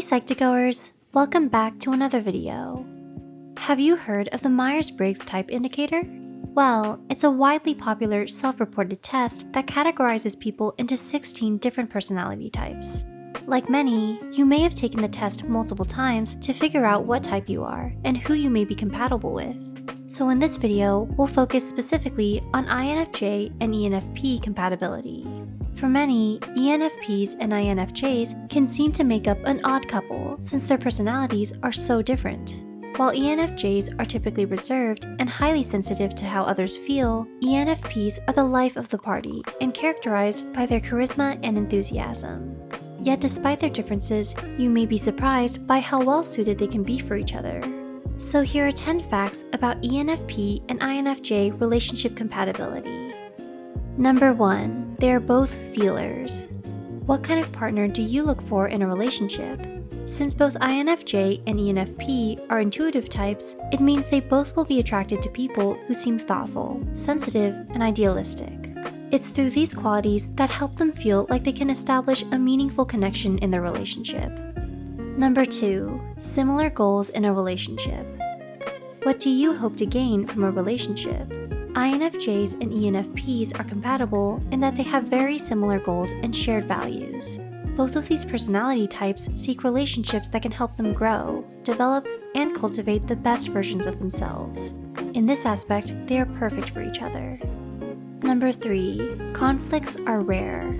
Hey Psych2Goers, welcome back to another video. Have you heard of the Myers-Briggs Type Indicator? Well, it's a widely popular self-reported test that categorizes people into 16 different personality types. Like many, you may have taken the test multiple times to figure out what type you are and who you may be compatible with. So in this video, we'll focus specifically on INFJ and ENFP compatibility. For many, ENFPs and INFJs can seem to make up an odd couple since their personalities are so different. While ENFJs are typically reserved and highly sensitive to how others feel, ENFPs are the life of the party and characterized by their charisma and enthusiasm. Yet despite their differences, you may be surprised by how well suited they can be for each other. So here are 10 facts about ENFP and INFJ relationship compatibility. Number 1. They are both feelers. What kind of partner do you look for in a relationship? Since both INFJ and ENFP are intuitive types, it means they both will be attracted to people who seem thoughtful, sensitive, and idealistic. It's through these qualities that help them feel like they can establish a meaningful connection in their relationship. Number 2. Similar goals in a relationship. What do you hope to gain from a relationship? INFJs and ENFPs are compatible in that they have very similar goals and shared values. Both of these personality types seek relationships that can help them grow, develop, and cultivate the best versions of themselves. In this aspect, they are perfect for each other. Number 3. Conflicts are rare.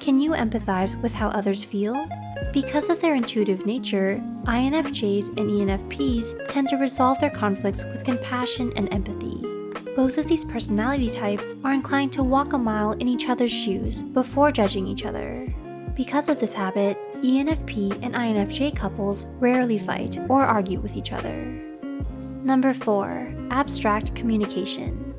Can you empathize with how others feel? Because of their intuitive nature, INFJs and ENFPs tend to resolve their conflicts with compassion and empathy. Both of these personality types are inclined to walk a mile in each other's shoes before judging each other. Because of this habit, ENFP and INFJ couples rarely fight or argue with each other. Number 4. Abstract Communication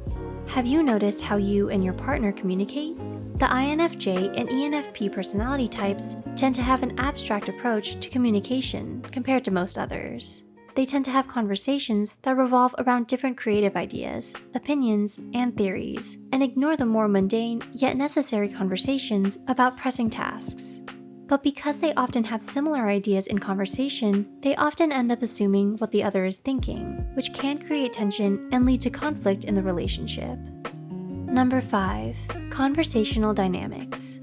Have you noticed how you and your partner communicate? The INFJ and ENFP personality types tend to have an abstract approach to communication compared to most others they tend to have conversations that revolve around different creative ideas, opinions, and theories, and ignore the more mundane yet necessary conversations about pressing tasks. But because they often have similar ideas in conversation, they often end up assuming what the other is thinking, which can create tension and lead to conflict in the relationship. Number 5. Conversational Dynamics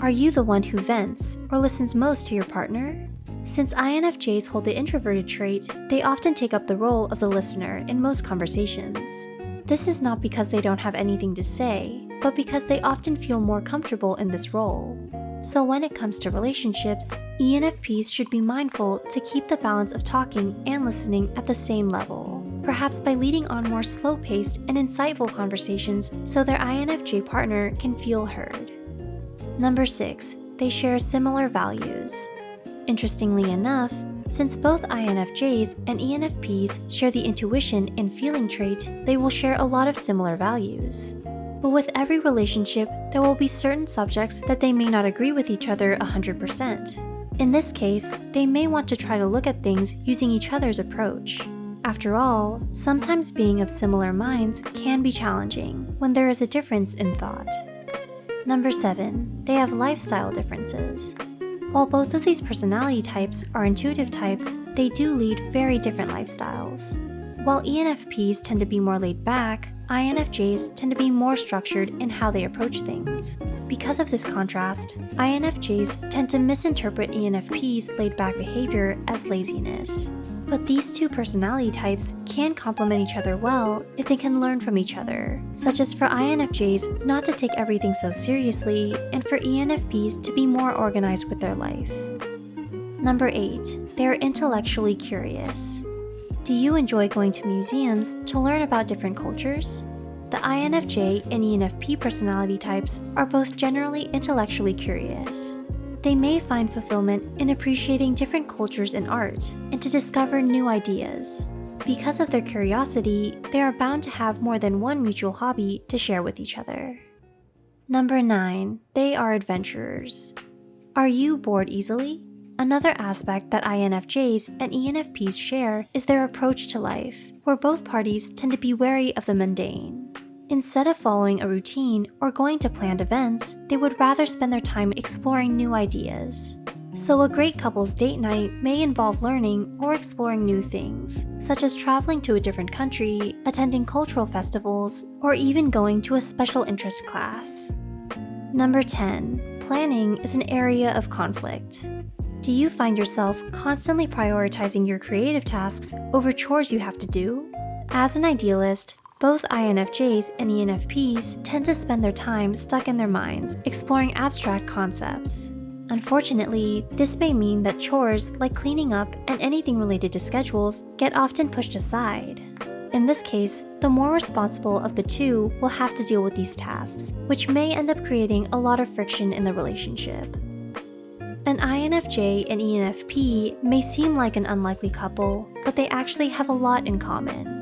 Are you the one who vents or listens most to your partner? Since INFJs hold the introverted trait, they often take up the role of the listener in most conversations. This is not because they don't have anything to say, but because they often feel more comfortable in this role. So when it comes to relationships, ENFPs should be mindful to keep the balance of talking and listening at the same level, perhaps by leading on more slow-paced and insightful conversations so their INFJ partner can feel heard. Number 6. They share similar values. Interestingly enough, since both INFJs and ENFPs share the intuition and feeling trait, they will share a lot of similar values. But with every relationship, there will be certain subjects that they may not agree with each other 100%. In this case, they may want to try to look at things using each other's approach. After all, sometimes being of similar minds can be challenging when there is a difference in thought. Number 7. They have lifestyle differences. While both of these personality types are intuitive types, they do lead very different lifestyles. While ENFPs tend to be more laid back, INFJs tend to be more structured in how they approach things. Because of this contrast, INFJs tend to misinterpret ENFP's laid back behavior as laziness. But these two personality types can complement each other well if they can learn from each other, such as for INFJs not to take everything so seriously and for ENFPs to be more organized with their life. Number 8. They are intellectually curious. Do you enjoy going to museums to learn about different cultures? The INFJ and ENFP personality types are both generally intellectually curious they may find fulfillment in appreciating different cultures and art, and to discover new ideas. Because of their curiosity, they are bound to have more than one mutual hobby to share with each other. Number 9. They are adventurers. Are you bored easily? Another aspect that INFJs and ENFPs share is their approach to life, where both parties tend to be wary of the mundane. Instead of following a routine or going to planned events, they would rather spend their time exploring new ideas. So, a great couple's date night may involve learning or exploring new things, such as traveling to a different country, attending cultural festivals, or even going to a special interest class. Number 10. Planning is an area of conflict. Do you find yourself constantly prioritizing your creative tasks over chores you have to do? As an idealist, both INFJs and ENFPs tend to spend their time stuck in their minds, exploring abstract concepts. Unfortunately, this may mean that chores like cleaning up and anything related to schedules get often pushed aside. In this case, the more responsible of the two will have to deal with these tasks, which may end up creating a lot of friction in the relationship. An INFJ and ENFP may seem like an unlikely couple, but they actually have a lot in common.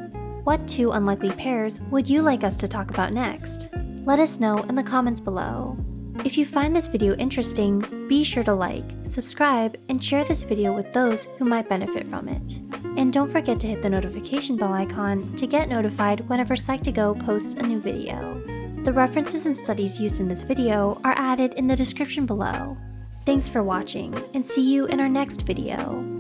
What two unlikely pairs would you like us to talk about next? Let us know in the comments below. If you find this video interesting, be sure to like, subscribe, and share this video with those who might benefit from it. And don't forget to hit the notification bell icon to get notified whenever Psych2Go posts a new video. The references and studies used in this video are added in the description below. Thanks for watching, and see you in our next video.